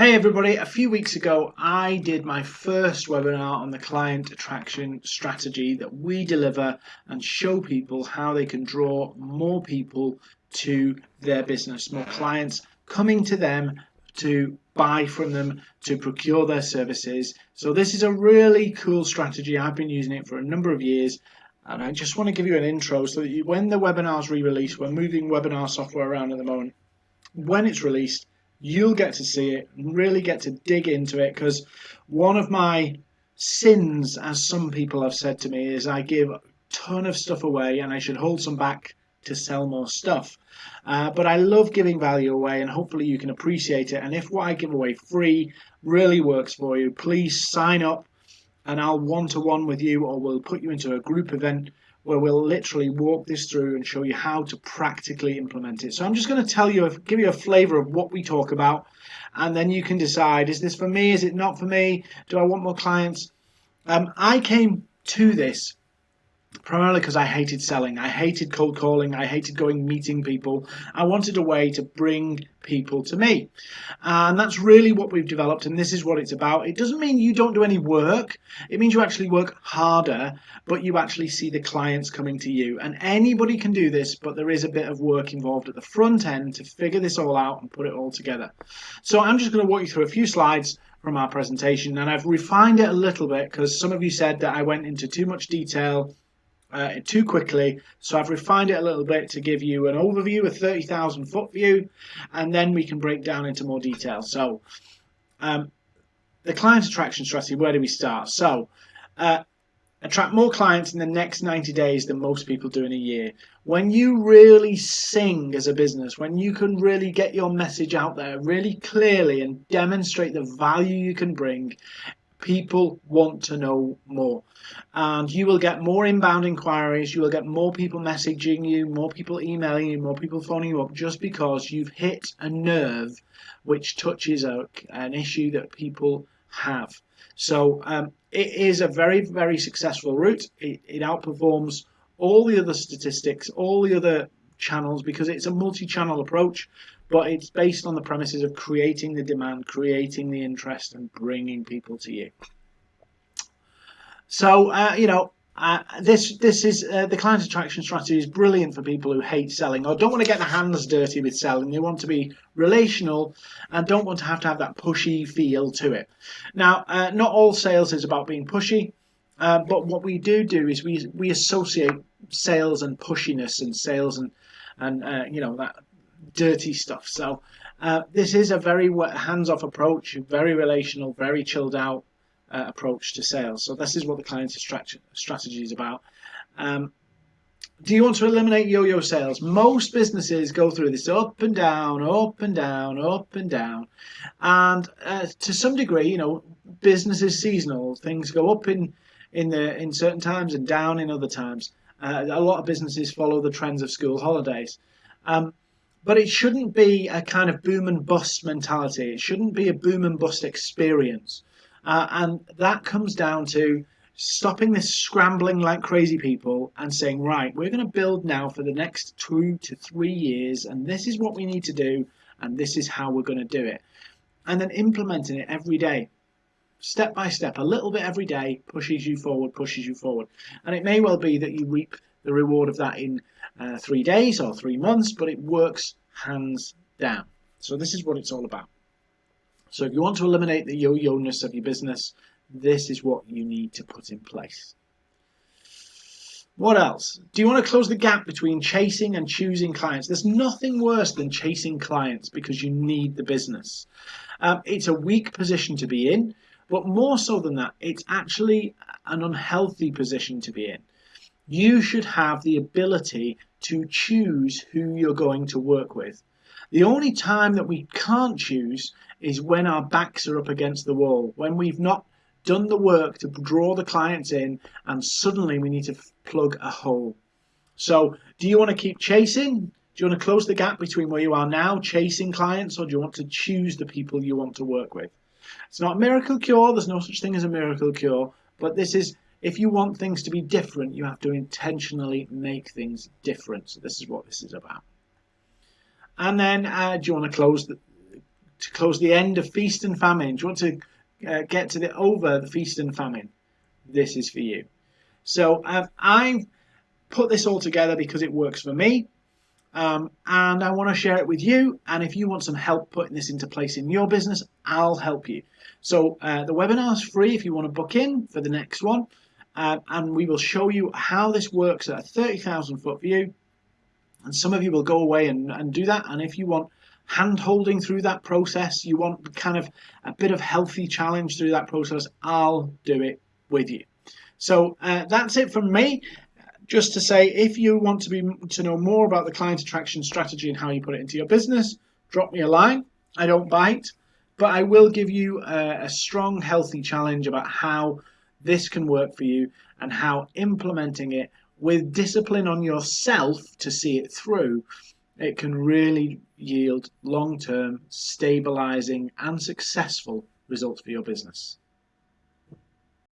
Hey everybody, a few weeks ago I did my first webinar on the client attraction strategy that we deliver and show people how they can draw more people to their business, more clients coming to them to buy from them, to procure their services. So this is a really cool strategy. I've been using it for a number of years and I just want to give you an intro so that you, when the webinar's re-released, we're moving webinar software around at the moment, when it's released, you'll get to see it and really get to dig into it because one of my sins, as some people have said to me, is I give a ton of stuff away and I should hold some back to sell more stuff. Uh, but I love giving value away and hopefully you can appreciate it. And if what I give away free really works for you, please sign up and I'll one-to-one -one with you or we'll put you into a group event where we'll literally walk this through and show you how to practically implement it. So I'm just going to tell you, give you a flavor of what we talk about, and then you can decide, is this for me, is it not for me, do I want more clients? Um, I came to this primarily because I hated selling. I hated cold calling. I hated going meeting people. I wanted a way to bring people to me. And that's really what we've developed and this is what it's about. It doesn't mean you don't do any work. It means you actually work harder, but you actually see the clients coming to you. And anybody can do this, but there is a bit of work involved at the front end to figure this all out and put it all together. So I'm just going to walk you through a few slides from our presentation and I've refined it a little bit because some of you said that I went into too much detail uh, too quickly. So I've refined it a little bit to give you an overview, a 30,000 foot view, and then we can break down into more detail. So um, the client attraction strategy, where do we start? So uh, attract more clients in the next 90 days than most people do in a year. When you really sing as a business, when you can really get your message out there really clearly and demonstrate the value you can bring, people want to know more and you will get more inbound inquiries you will get more people messaging you more people emailing you more people phoning you up just because you've hit a nerve which touches a, an issue that people have so um, it is a very very successful route it, it outperforms all the other statistics all the other channels because it's a multi-channel approach but it's based on the premises of creating the demand, creating the interest, and bringing people to you. So, uh, you know, uh, this this is uh, the client attraction strategy is brilliant for people who hate selling or don't want to get their hands dirty with selling. They want to be relational and don't want to have to have that pushy feel to it. Now, uh, not all sales is about being pushy, uh, but what we do do is we we associate sales and pushiness and sales and and uh, you know that dirty stuff. So uh, this is a very hands-off approach, very relational, very chilled out uh, approach to sales. So this is what the client strategy is about. Um, do you want to eliminate yo-yo sales? Most businesses go through this up and down, up and down, up and down. And uh, to some degree, you know, business is seasonal. Things go up in in the in certain times and down in other times. Uh, a lot of businesses follow the trends of school holidays. Um, but it shouldn't be a kind of boom and bust mentality. It shouldn't be a boom and bust experience. Uh, and that comes down to stopping this scrambling like crazy people and saying, right, we're going to build now for the next two to three years, and this is what we need to do, and this is how we're going to do it. And then implementing it every day, step by step, a little bit every day, pushes you forward, pushes you forward. And it may well be that you reap the reward of that in uh, three days or three months, but it works hands down. So this is what it's all about. So if you want to eliminate the yo-yo-ness of your business, this is what you need to put in place. What else? Do you want to close the gap between chasing and choosing clients? There's nothing worse than chasing clients because you need the business. Um, it's a weak position to be in, but more so than that, it's actually an unhealthy position to be in you should have the ability to choose who you're going to work with. The only time that we can't choose is when our backs are up against the wall, when we've not done the work to draw the clients in and suddenly we need to plug a hole. So do you want to keep chasing? Do you want to close the gap between where you are now, chasing clients, or do you want to choose the people you want to work with? It's not a miracle cure. There's no such thing as a miracle cure, but this is if you want things to be different, you have to intentionally make things different. So this is what this is about. And then uh, do you want to close the to close the end of feast and famine, do you want to uh, get to the over the feast and famine, this is for you. So uh, I've put this all together because it works for me. Um, and I want to share it with you. And if you want some help putting this into place in your business, I'll help you. So uh, the webinar is free if you want to book in for the next one. Uh, and we will show you how this works at a 30,000 foot view. And some of you will go away and, and do that. And if you want hand holding through that process, you want kind of a bit of healthy challenge through that process, I'll do it with you. So uh, that's it from me. Just to say if you want to be to know more about the client attraction strategy and how you put it into your business drop me a line. I don't bite but i will give you a, a, strong healthy challenge about how this can work for you and how implementing it with discipline on yourself to see it through it can really yield long-term stabilizing and successful results for your business